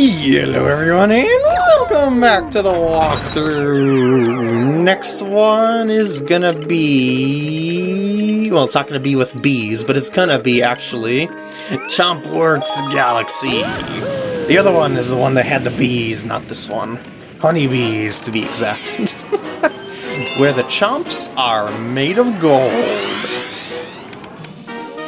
Hello everyone and welcome back to the walkthrough. Next one is gonna be... Well, it's not gonna be with bees, but it's gonna be actually Chompworks Galaxy. The other one is the one that had the bees, not this one. Honeybees, to be exact. Where the chomps are made of gold.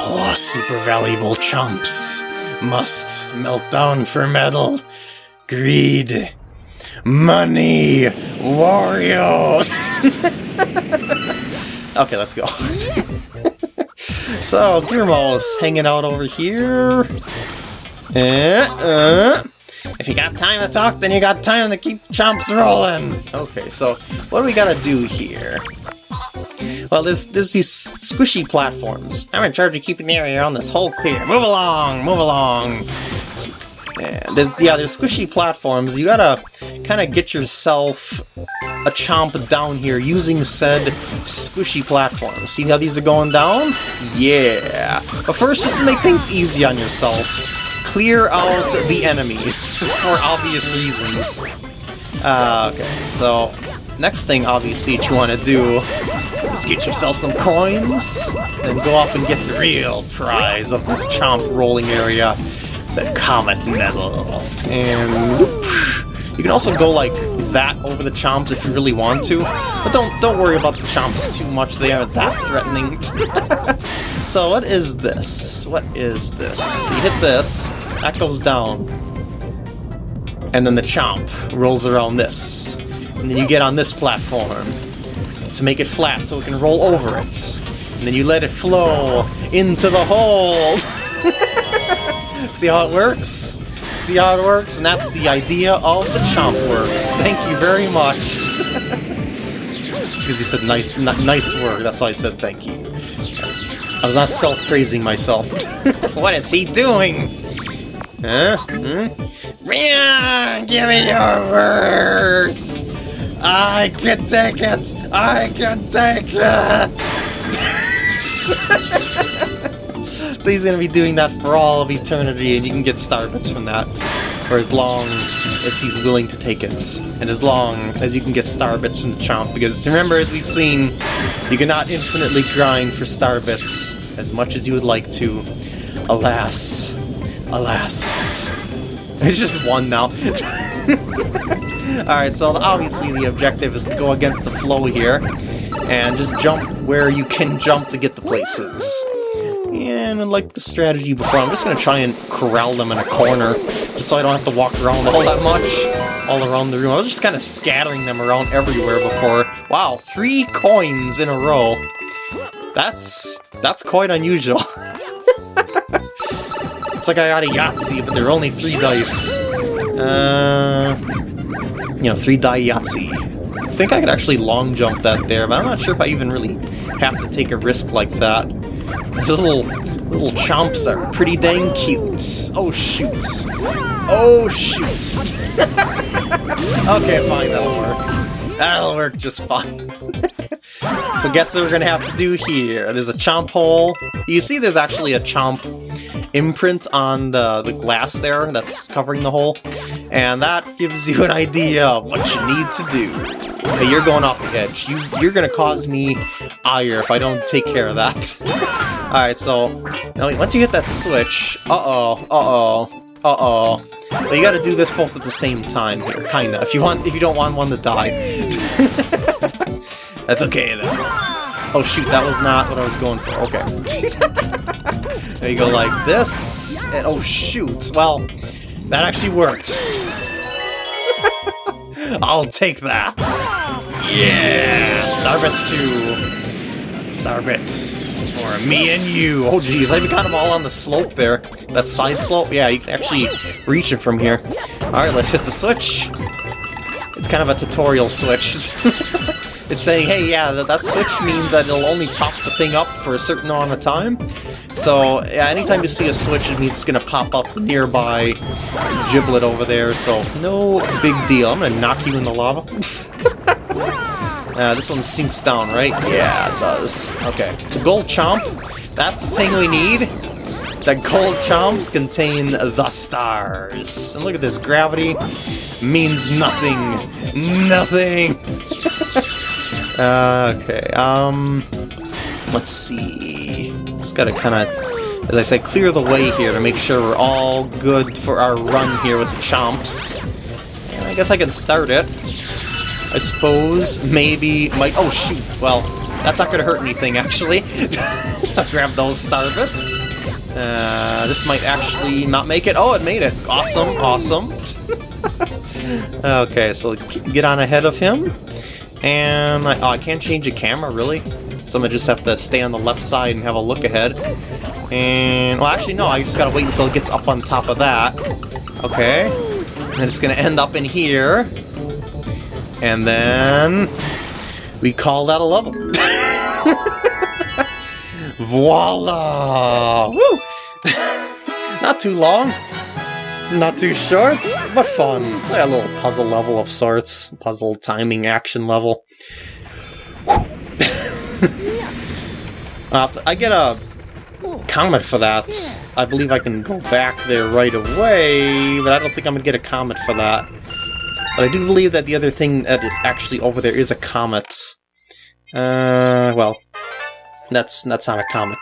Oh, super valuable chomps must melt down for metal. Greed. Money. Wario. okay, let's go. so, Gearmo's hanging out over here. Uh, uh. If you got time to talk, then you got time to keep chomps rolling. Okay, so what do we gotta do here? Well, there's there's these squishy platforms. I'm in charge of keeping the area around this hole clear. Move along, move along. Yeah, there's yeah, there's squishy platforms. You gotta kind of get yourself a chomp down here using said squishy platforms. See how these are going down? Yeah. But first, just to make things easy on yourself, clear out the enemies for obvious reasons. Uh, okay, so next thing obviously that you want to do is get yourself some coins, then go up and get the real prize of this chomp rolling area, the Comet Medal. And you can also go like that over the chomps if you really want to, but don't don't worry about the chomps too much, they are that threatening. so what is this? What is this? You hit this, that goes down, and then the chomp rolls around this. And then you get on this platform to make it flat so it can roll over it. And then you let it flow into the hole! See how it works? See how it works? And that's the idea of the Chomp Works. Thank you very much. Because he said nice, nice work, that's why I said thank you. I was not self-praising myself. what is he doing? Huh? Hmm? Give me your worst! I can take it! I can take it! so he's gonna be doing that for all of eternity, and you can get Starbits from that for as long as he's willing to take it, and as long as you can get Starbits from the Chomp, because remember, as we've seen, you cannot infinitely grind for Starbits as much as you would like to. Alas. Alas. It's just one now. Alright, so obviously the objective is to go against the flow here, and just jump where you can jump to get the places. And like the strategy before, I'm just going to try and corral them in a corner, just so I don't have to walk around all that much, all around the room. I was just kind of scattering them around everywhere before. Wow, three coins in a row. That's, that's quite unusual. it's like I got a Yahtzee, but there are only three dice. Uh, you know, three die Yahtzee. I think I could actually long jump that there, but I'm not sure if I even really have to take a risk like that. These little little chomps are pretty dang cute. Oh shoot. Oh shoot. okay, fine, that'll work. That'll work just fine. so guess what we're gonna have to do here. There's a chomp hole. You see there's actually a chomp imprint on the, the glass there that's covering the hole, and that gives you an idea of what you need to do. Okay, you're going off the edge. You, you're to cause me ire if I don't take care of that. Alright, so now once you hit that switch, uh-oh, uh-oh, uh-oh. But you gotta do this both at the same time here, kinda, if you want if you don't want one to die. That's okay then. Oh shoot, that was not what I was going for. Okay. there you go like this. And, oh shoot. Well, that actually worked. I'll take that. Yeah! Starbits 2. Starbits for me and you. Oh geez, I even got them all on the slope there. That side slope? Yeah, you can actually reach it from here. Alright, let's hit the switch. It's kind of a tutorial switch. it's saying, hey, yeah, that, that switch means that it'll only pop the thing up for a certain amount of time. So, yeah, anytime you see a switch, it means it's going to pop up the nearby giblet over there, so no big deal. I'm going to knock you in the lava. uh, this one sinks down, right? Yeah, it does. Okay, so gold chomp, that's the thing we need. The gold chomps contain the stars. And look at this, gravity means nothing. Nothing! uh, okay, um... Let's see... Just gotta kinda, as I say, clear the way here to make sure we're all good for our run here with the chomps. And I guess I can start it. I suppose, maybe, might... Oh, shoot! Well, that's not gonna hurt anything, actually. Grab those star bits. Uh, this might actually not make it. Oh, it made it! Awesome, awesome. okay, so get on ahead of him. And, I, oh, I can't change the camera, really? So I'm gonna just have to stay on the left side and have a look ahead. And, well, actually, no, I just gotta wait until it gets up on top of that. Okay. And it's gonna end up in here. And then... We call that a level. Voila! Woo! Not too long. Not too short, but fun. It's like a little puzzle level of sorts. Puzzle timing action level. I get a comet for that. I believe I can go back there right away, but I don't think I'm going to get a comet for that. But I do believe that the other thing that is actually over there is a comet. Uh, well, that's that's not a comet.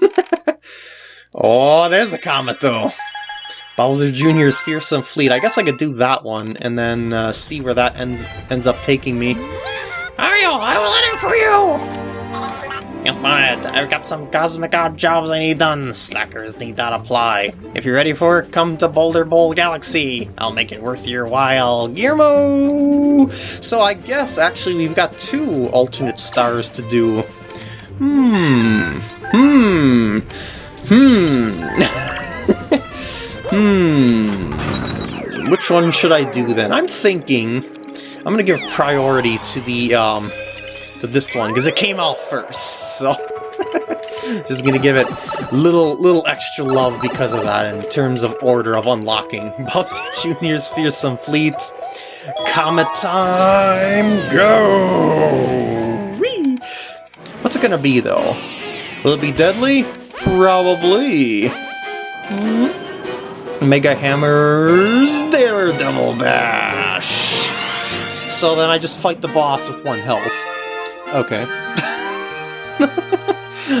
oh, there's a comet though. Bowser Jr.'s Fearsome Fleet. I guess I could do that one and then uh, see where that ends ends up taking me. Mario, I will enter for you! Yes, I've got some cosmic odd jobs I need done. Slackers need not apply. If you're ready for it, come to Boulder Bowl Galaxy. I'll make it worth your while. Guillermo! So I guess, actually, we've got two alternate stars to do. Hmm. Hmm. Hmm. hmm. Which one should I do then? I'm thinking... I'm gonna give priority to the, um to this one, because it came out first, so... Just gonna give it little little extra love because of that in terms of order of unlocking. Bowser Jr.'s Fearsome Fleet. Comet time, go! Whee! What's it gonna be, though? Will it be deadly? Probably. Hmm? Mega Hammer's Daredevil Bash! So then I just fight the boss with one health. Okay.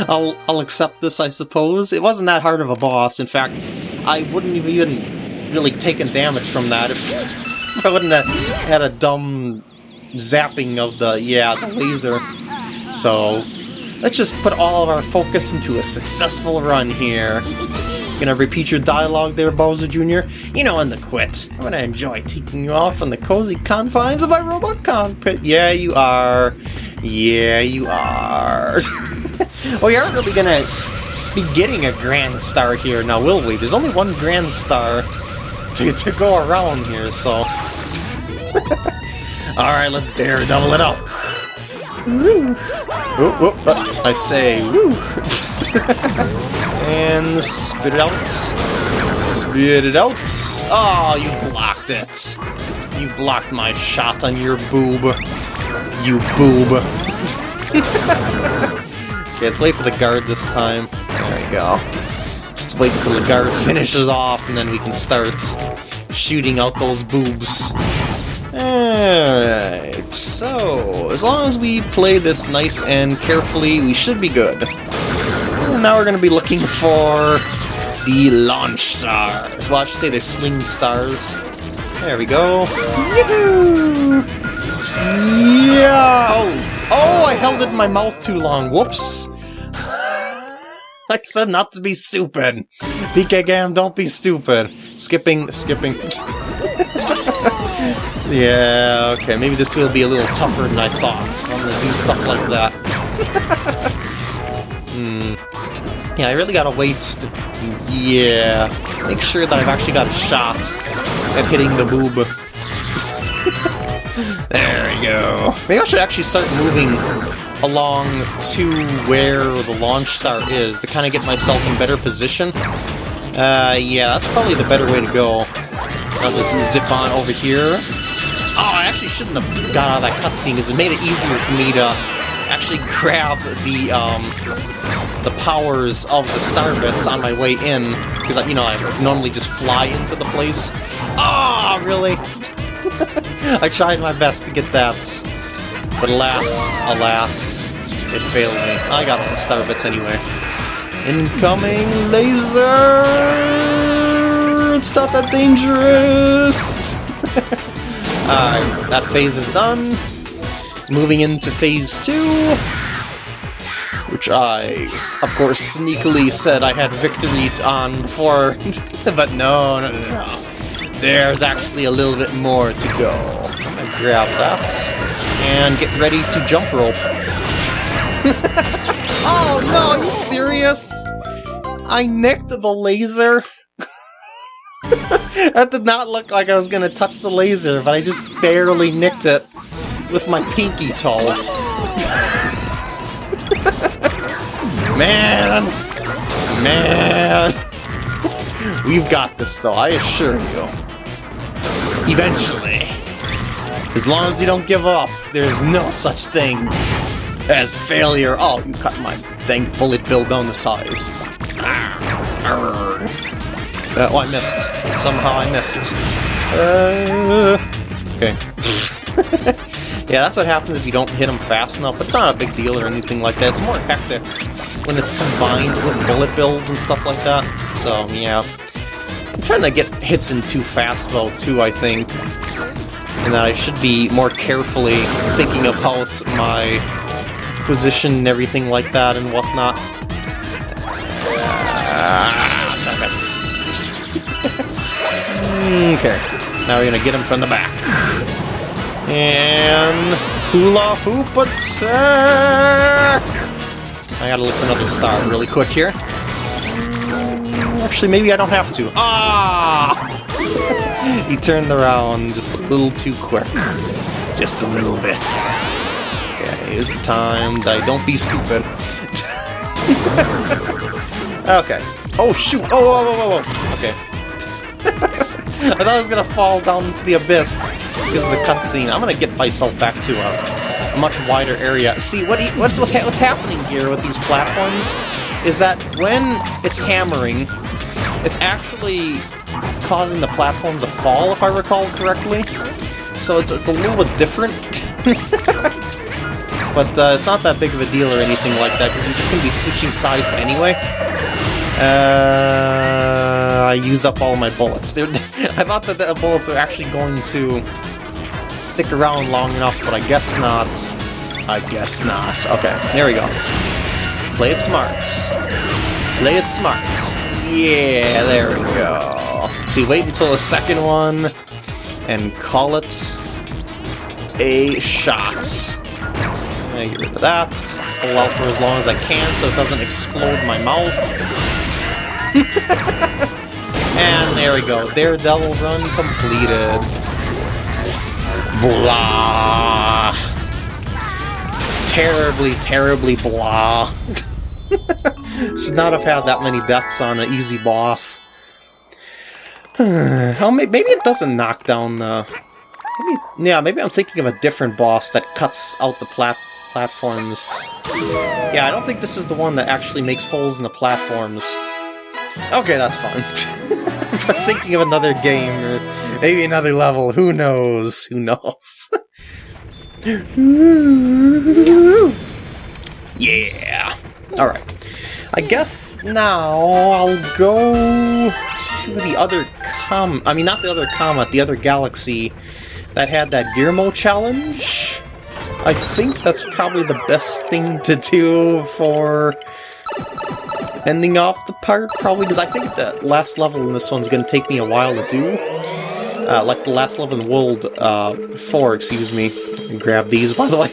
I'll, I'll accept this, I suppose. It wasn't that hard of a boss. In fact, I wouldn't have even really taken damage from that if I wouldn't have had a dumb zapping of the, yeah, the laser. So, let's just put all of our focus into a successful run here. Gonna repeat your dialogue there, Bowser Jr.? You know when the quit. I'm gonna enjoy taking you off on the cozy confines of my robot cockpit. Yeah, you are. Yeah, you are. well, you aren't really gonna be getting a grand star here now, will we? There's only one grand star to, to go around here, so... Alright, let's dare double it up. Woo. uh, I say woo. and spit it out. Spit it out. Oh, you blocked it. You blocked my shot on your boob you boob. okay, let's wait for the guard this time. There we go. Just wait until the guard finishes off, and then we can start shooting out those boobs. Alright, so, as long as we play this nice and carefully, we should be good. Now we're going to be looking for the launch stars. Well, I should say the sling stars. There we go. Yeah! Oh, oh, I held it in my mouth too long. Whoops. I said not to be stupid. PK Gam, don't be stupid. Skipping, skipping. yeah, okay, maybe this will be a little tougher than I thought. I'm gonna do stuff like that. hmm. Yeah, I really gotta wait to... Yeah. Make sure that I've actually got a shot at hitting the boob. There we go. Maybe I should actually start moving along to where the launch star is to kind of get myself in better position. Uh, yeah, that's probably the better way to go. I'll just zip on over here. Oh, I actually shouldn't have got out of that cutscene because it made it easier for me to actually grab the um, the powers of the star bits on my way in because you know I normally just fly into the place. Ah, oh, really? I tried my best to get that, but alas, alas, it failed me. I got all the star bits anyway. Incoming laser! It's not that dangerous! Alright, that phase is done. Moving into phase two, which I, of course, sneakily said I had victory on before, but no, no, no, no. There's actually a little bit more to go. I'm gonna grab that and get ready to jump rope. oh no, are you serious? I nicked the laser? that did not look like I was gonna touch the laser, but I just barely nicked it with my pinky toe. man! Man! We've got this though, I assure you. Eventually. As long as you don't give up, there's no such thing as failure. Oh, you cut my dang bullet bill down the size. Uh, oh, I missed. Somehow I missed. Uh, okay. Yeah, that's what happens if you don't hit them fast enough, but it's not a big deal or anything like that. It's more hectic when it's combined with bullet bills and stuff like that. So, yeah. I'm trying to get hits in too fast, though, too, I think. And that I should be more carefully thinking about my position and everything like that and whatnot. Ah, okay, now we're gonna get him from the back. And hula hoop attack! I gotta look for another star really quick here. Actually, maybe I don't have to. Ah! he turned around just a little too quick. Just a little bit. Okay, here's the time that I don't be stupid. okay. Oh, shoot! Oh, whoa, whoa, whoa, whoa! Okay. I thought I was gonna fall down into the abyss because of the cutscene. I'm gonna get myself back to a, a much wider area. See, what what's, what's, what's happening here with these platforms is that when it's hammering, it's actually causing the platform to fall, if I recall correctly. So it's, it's a little bit different. but uh, it's not that big of a deal or anything like that, because you're just going to be switching sides anyway. Uh, Uh, I used up all my bullets. I thought that the bullets are actually going to stick around long enough, but I guess not. I guess not. Okay, there we go. Play it smart. Play it smart. Yeah, there we go. So wait until the second one and call it a shot. I get rid of that. Hold out for as long as I can so it doesn't explode my mouth. and there we go. Daredevil run completed. Blah. Terribly, terribly blah. Should not have had that many deaths on an easy boss. Oh, How maybe it doesn't knock down the. Maybe, yeah, maybe I'm thinking of a different boss that cuts out the plat platforms. Yeah, I don't think this is the one that actually makes holes in the platforms. Okay, that's fine. thinking of another game, or maybe another level, who knows? Who knows? yeah! Alright. I guess now I'll go to the other com- I mean, not the other comet, the other galaxy that had that Gearmo challenge. I think that's probably the best thing to do for ending off the part, probably, because I think the last level in this one's going to take me a while to do. Uh, like the last level in World uh, 4, excuse me. Grab these, by the way.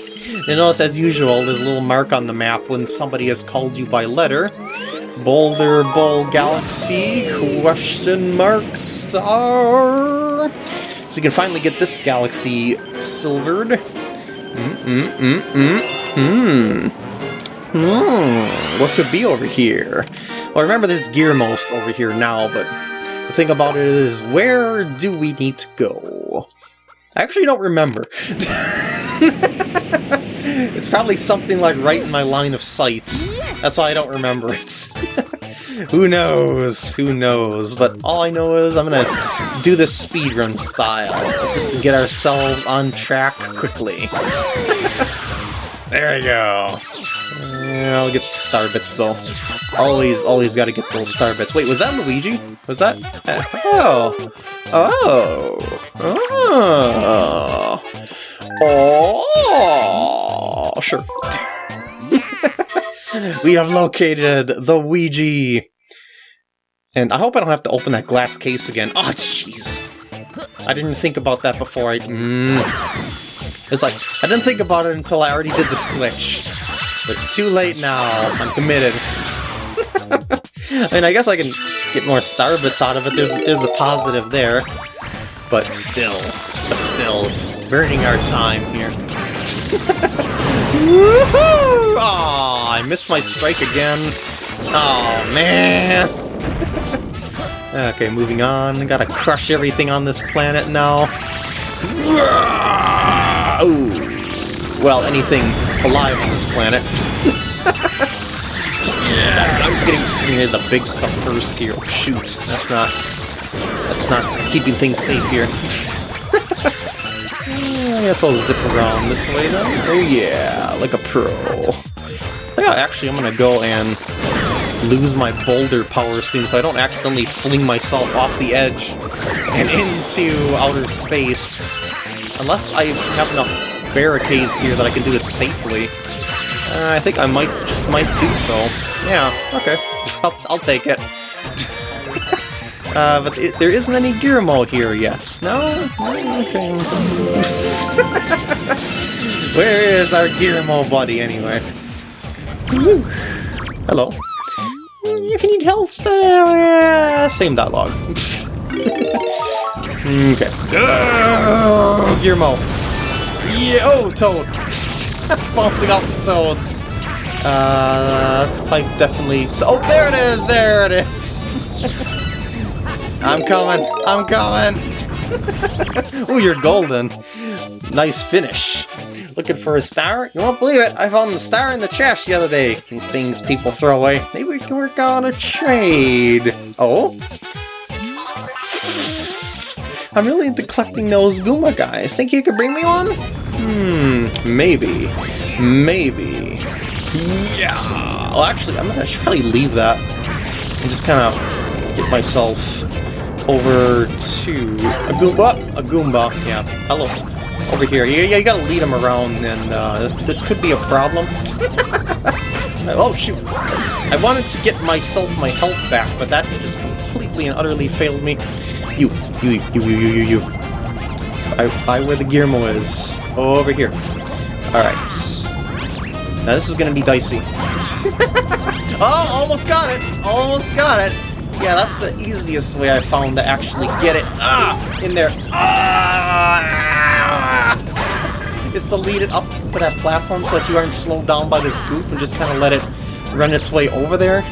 You notice, as usual, there's a little mark on the map when somebody has called you by letter. Boulder Bowl Galaxy, question mark star. So you can finally get this galaxy silvered. Mm-mm-mm-mm-mm. Hmm, Hmm, what could be over here? Well, remember there's Gearmos over here now, but the thing about it is, where do we need to go? I actually don't remember. it's probably something like right in my line of sight. That's why I don't remember it. Who knows? Who knows? But all I know is I'm gonna do this speedrun style, just to get ourselves on track quickly. there we go. Yeah, I'll get the star bits though. Always, always gotta get those star bits. Wait, was that Luigi? Was that? Oh! Oh! Oh! Oh! Sure. we have located the Ouija! And I hope I don't have to open that glass case again. Oh, jeez! I didn't think about that before I... Mm. It's like, I didn't think about it until I already did the switch. But it's too late now. I'm committed. I mean, I guess I can get more star bits out of it. There's, there's a positive there. But still, but still, it's burning our time here. Woohoo! Aw, I missed my strike again. Oh man! okay, moving on. Gotta crush everything on this planet now. Ooh. Well, anything alive on this planet. yeah, I was getting, the big stuff first here. Oh, shoot, that's not that's not keeping things safe here. I guess I'll zip around this way then. Oh yeah, like a pro. I think I actually I'm gonna go and lose my boulder power soon so I don't accidentally fling myself off the edge and into outer space. Unless I have enough barricades here that I can do it safely. Uh, I think I might just might do so. Yeah, okay. I'll, I'll take it. Uh, but it, there isn't any Gearmo here yet. No? Okay. Where is our Gearmo buddy, anyway? Woo. Hello. If you need health, uh, same dialogue. okay. Uh, Gearmo. Yeah, oh, Toad! Bouncing off the Toads. Uh, pipe definitely... Oh, there it is! There it is! I'm coming! I'm coming! oh, you're golden. Nice finish. Looking for a star? You won't believe it, I found the star in the trash the other day. Things people throw away. Maybe we can work on a trade. Oh? I'm really into collecting those Goomba guys. Think you could bring me one? Hmm, maybe. Maybe. Yeah! Well, actually, I'm gonna probably leave that and just kind of get myself over to a Goomba. A Goomba, yeah. Hello. Over here. Yeah, yeah, you gotta lead him around, and uh, this could be a problem. oh, shoot. I wanted to get myself my health back, but that just completely and utterly failed me. You, you, you, you, you, you, you. By, by where the Gearmo is. Oh, Over here. Alright. Now this is gonna be dicey. oh, almost got it! Almost got it! Yeah, that's the easiest way I found to actually get it ah, in there. Ah, is to lead it up to that platform so that you aren't slowed down by this goop and just kind of let it run its way over there.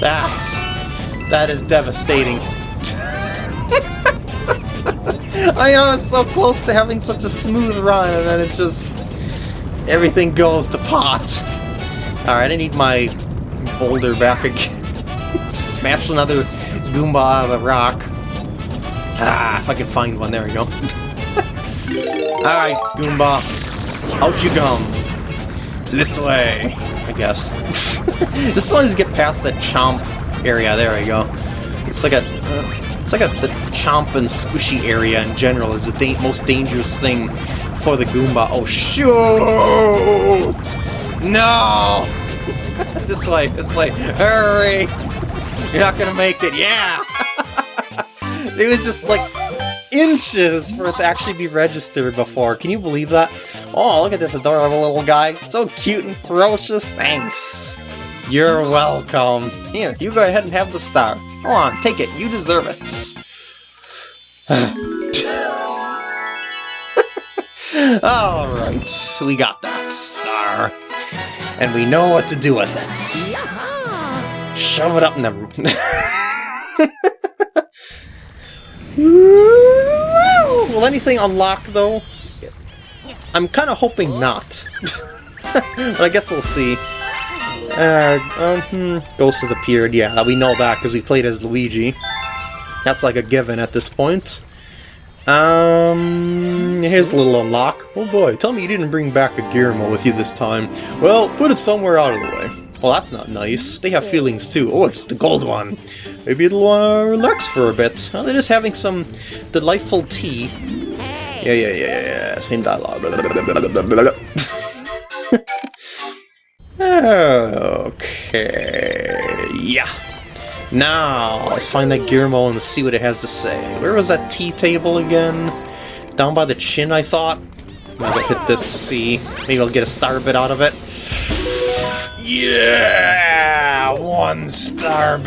That's... That is devastating. I know, I was so close to having such a smooth run, and then it just... Everything goes to pot. Alright, I need my boulder back again. Smash another Goomba out of the rock. Ah, if I can find one. There we go. Alright, Goomba. Out you come. This way, I guess. Just as long as you get past that chomp area, there we go. It's like a... it's like a the, chomp and squishy area in general is the da most dangerous thing for the Goomba. Oh, shoot! No! this way, this way. Hurry! You're not gonna make it. Yeah! it was just like inches for it to actually be registered before. Can you believe that? Oh, look at this adorable little guy. So cute and ferocious. Thanks. You're welcome. Here, you go ahead and have the star. Go on, take it. You deserve it. Alright, we got that star and we know what to do with it. Shove it up in the... Will anything unlock, though? I'm kind of hoping not. but I guess we'll see. Uh, um, hmm, Ghost has appeared, yeah, we know that because we played as Luigi. That's like a given at this point. Um, here's a little unlock. Oh boy, tell me you didn't bring back a Gearmo with you this time. Well, put it somewhere out of the way. Well, that's not nice. They have feelings too. Oh, it's the gold one. Maybe it'll want to relax for a bit. They're just having some delightful tea. Yeah, yeah, yeah, yeah, same dialogue. okay, yeah. Now, let's find that Gearmo and see what it has to say. Where was that tea table again? Down by the chin, I thought? Might as well hit this to see. Maybe I'll get a star bit out of it. Yeah! One star bit!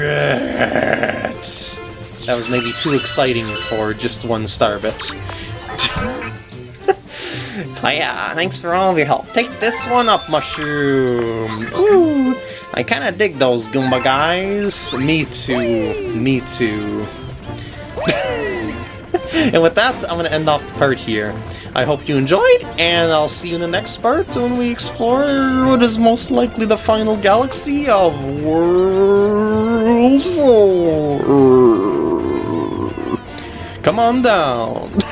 That was maybe too exciting for just one star bit. Oh, Hiya, thanks for all of your help. Take this one up, Mushroom! Ooh! I kinda dig those Goomba guys. Me too. Me too. and with that, I'm gonna end off the part here. I hope you enjoyed, and I'll see you in the next part when we explore what is most likely the final galaxy of World 4. Come on down.